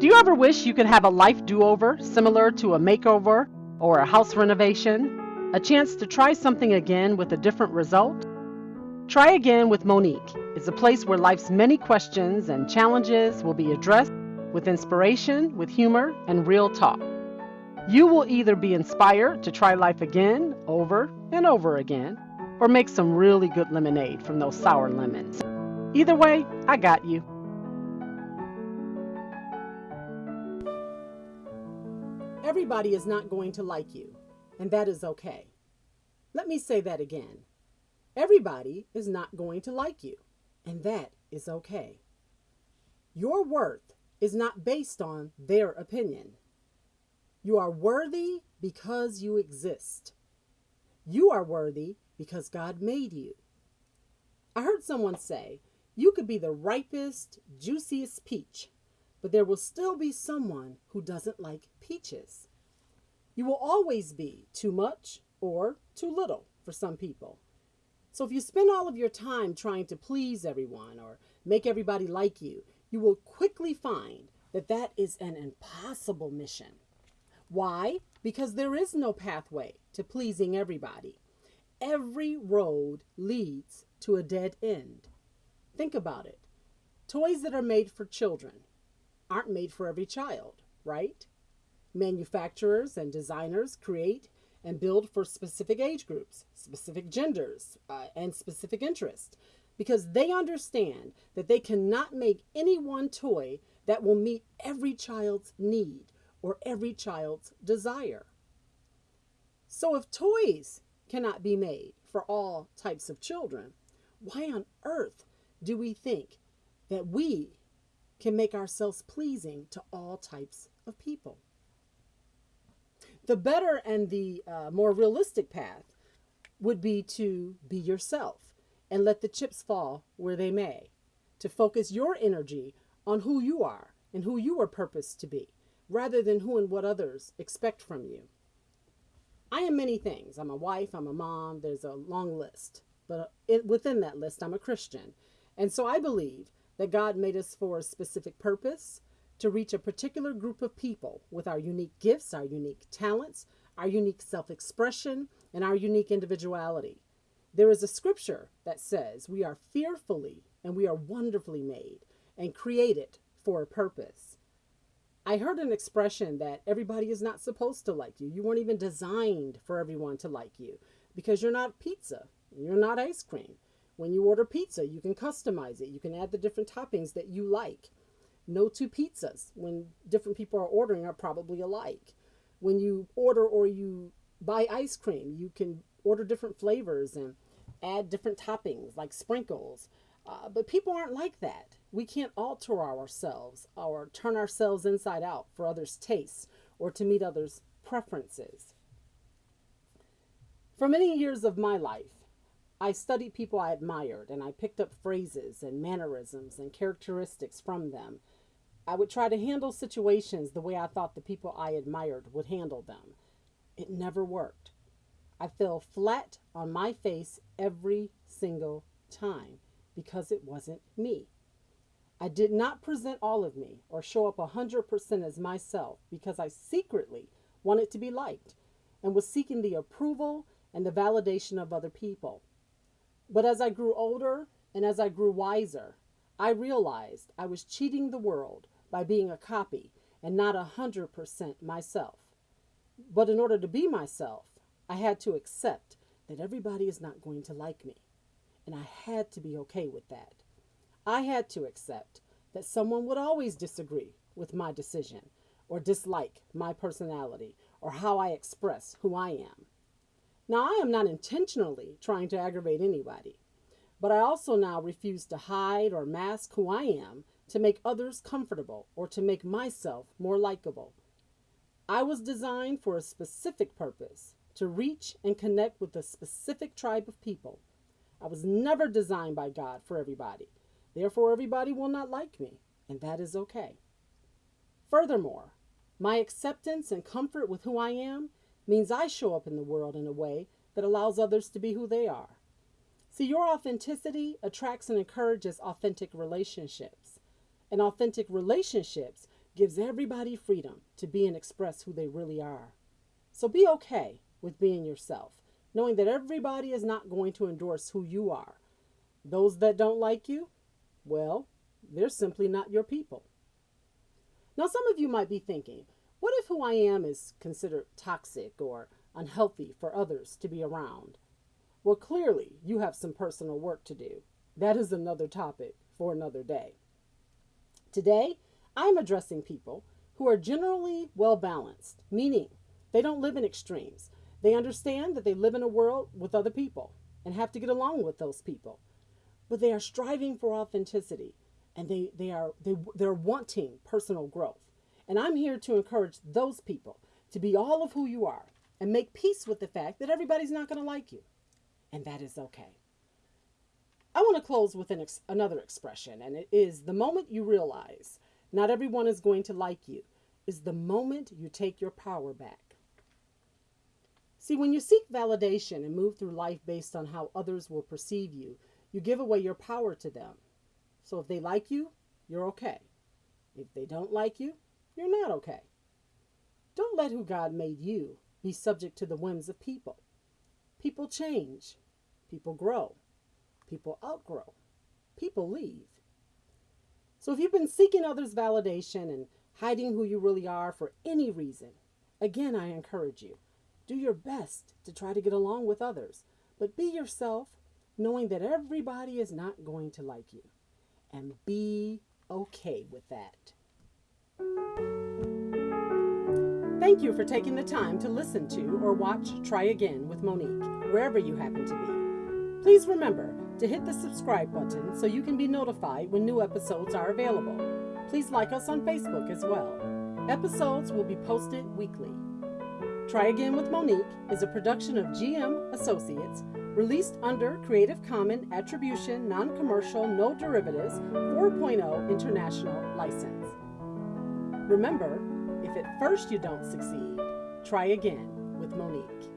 Do you ever wish you could have a life do over similar to a makeover or a house renovation? A chance to try something again with a different result? Try Again with Monique is a place where life's many questions and challenges will be addressed with inspiration, with humor, and real talk. You will either be inspired to try life again, over and over again, or make some really good lemonade from those sour lemons. Either way, I got you. Everybody is not going to like you, and that is okay. Let me say that again. Everybody is not going to like you, and that is okay. Your worth is not based on their opinion. You are worthy because you exist. You are worthy because God made you. I heard someone say, you could be the ripest, juiciest peach, but there will still be someone who doesn't like peaches. You will always be too much or too little for some people. So if you spend all of your time trying to please everyone or make everybody like you, you will quickly find that that is an impossible mission. Why? Because there is no pathway to pleasing everybody. Every road leads to a dead end. Think about it. Toys that are made for children aren't made for every child, right? Manufacturers and designers create and build for specific age groups, specific genders, uh, and specific interests because they understand that they cannot make any one toy that will meet every child's need or every child's desire. So if toys cannot be made for all types of children, why on earth do we think that we can make ourselves pleasing to all types of people? The better and the uh, more realistic path would be to be yourself and let the chips fall where they may, to focus your energy on who you are and who you are purposed to be, rather than who and what others expect from you. I am many things. I'm a wife, I'm a mom, there's a long list. But it, within that list, I'm a Christian. And so I believe that God made us for a specific purpose to reach a particular group of people with our unique gifts, our unique talents, our unique self expression, and our unique individuality. There is a scripture that says we are fearfully and we are wonderfully made and created for a purpose. I heard an expression that everybody is not supposed to like you. You weren't even designed for everyone to like you because you're not pizza, you're not ice cream. When you order pizza, you can customize it. You can add the different toppings that you like. No two pizzas when different people are ordering are probably alike. When you order or you buy ice cream, you can order different flavors and add different toppings like sprinkles. Uh, but people aren't like that. We can't alter ourselves or turn ourselves inside out for others' tastes or to meet others' preferences. For many years of my life, I studied people I admired and I picked up phrases and mannerisms and characteristics from them. I would try to handle situations the way I thought the people I admired would handle them. It never worked. I fell flat on my face every single time because it wasn't me. I did not present all of me or show up 100% as myself because I secretly wanted to be liked and was seeking the approval and the validation of other people. But as I grew older and as I grew wiser, I realized I was cheating the world by being a copy and not a 100% myself. But in order to be myself, I had to accept that everybody is not going to like me. And I had to be okay with that. I had to accept that someone would always disagree with my decision or dislike my personality or how I express who I am. Now, I am not intentionally trying to aggravate anybody, but I also now refuse to hide or mask who I am to make others comfortable or to make myself more likable. I was designed for a specific purpose to reach and connect with a specific tribe of people. I was never designed by God for everybody. Therefore, everybody will not like me, and that is okay. Furthermore, my acceptance and comfort with who I am means I show up in the world in a way that allows others to be who they are. See, your authenticity attracts and encourages authentic relationships. And authentic relationships gives everybody freedom to be and express who they really are. So be okay with being yourself, knowing that everybody is not going to endorse who you are. Those that don't like you, well, they're simply not your people. Now, some of you might be thinking, what if who I am is considered toxic or unhealthy for others to be around? Well, clearly, you have some personal work to do. That is another topic for another day. Today, I'm addressing people who are generally well balanced, meaning they don't live in extremes. They understand that they live in a world with other people and have to get along with those people. But they are striving for authenticity and they, they are they, they're wanting personal growth. And I'm here to encourage those people to be all of who you are and make peace with the fact that everybody's not going to like you. And that is okay. I want to close with an ex- another expression, and it is the moment you realize not everyone is going to like you, is the moment you take your power back. See, when you seek validation and move through life based on how others will perceive you, you give away your power to them. So if they like you, you're okay. If they don't like you, you're not okay. Don't let who God made you be subject to the whims of people. People change, people grow, people outgrow, people leave. So if you've been seeking others' validation and hiding who you really are for any reason, again, I encourage you do your best to try to get along with others, but be yourself, knowing that everybody is not going to like you. And be okay with that. Thank you for taking the time to listen to or watch Try Again with Monique, wherever you happen to be. Please remember to hit the subscribe button so you can be notified when new episodes are available. Please like us on Facebook as well. Episodes will be posted weekly. Try Again with Monique is a production of GM Associates, released under Creative Commons Attribution Non Commercial No Derivatives 4.0 International License. Remember, if at first you don't succeed, try again with Monique.